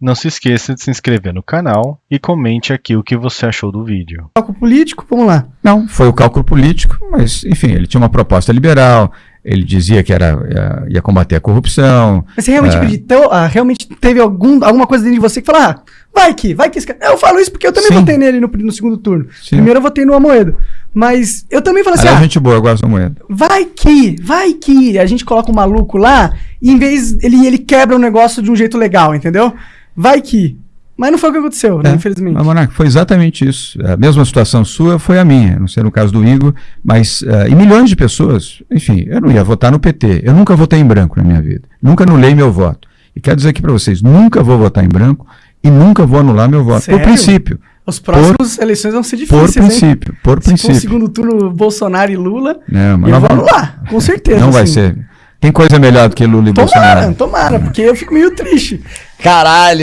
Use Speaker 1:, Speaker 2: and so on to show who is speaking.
Speaker 1: Não se esqueça de se inscrever no canal e comente aqui o que você achou do vídeo.
Speaker 2: Cálculo político, vamos lá.
Speaker 3: Não, foi o cálculo político, mas, enfim, ele tinha uma proposta liberal, ele dizia que era, ia, ia combater a corrupção.
Speaker 2: Mas você realmente
Speaker 3: É.
Speaker 2: acreditou? Ah, realmente teve algum, alguma coisa dentro de você que falou, ah, vai que, vai que esse cara... Eu falo isso porque eu também
Speaker 3: Sim.
Speaker 2: votei nele no, no segundo turno.
Speaker 3: Sim.
Speaker 2: Primeiro eu votei no Amoedo. Mas eu também falei assim,
Speaker 3: Aliás,
Speaker 2: ah,
Speaker 3: gente boa, eu gosto da moeda.
Speaker 2: vai que, vai que a gente coloca um maluco lá e em vez ele, ele quebra o negócio de um jeito legal, entendeu? Vai que. Mas não foi o que aconteceu, né,
Speaker 3: É,
Speaker 2: infelizmente.
Speaker 3: Mas, Monarca, foi exatamente isso. A mesma situação sua foi a minha, não sei no caso do Igor, mas eh, e milhões de pessoas. Enfim, eu não ia votar no PT. Eu nunca votei em branco na minha vida. Nunca anulei meu voto. E quero dizer aqui para vocês, nunca vou votar em branco e nunca vou anular meu voto.
Speaker 2: Sério?
Speaker 3: Por princípio.
Speaker 2: Os próximos eleições vão ser
Speaker 3: Por
Speaker 2: difíceis, hein?
Speaker 3: princípio. Por
Speaker 2: Se for o
Speaker 3: princípio.
Speaker 2: segundo turno Bolsonaro e Lula,
Speaker 3: Não, mas
Speaker 2: eu
Speaker 3: nós
Speaker 2: vou anular, com certeza.
Speaker 3: Não vai
Speaker 2: assim.
Speaker 3: ser. Tem coisa melhor do que Lula e
Speaker 2: Tomara,
Speaker 3: Bolsonaro.
Speaker 2: tomara, porque eu fico meio triste.
Speaker 4: Caralho,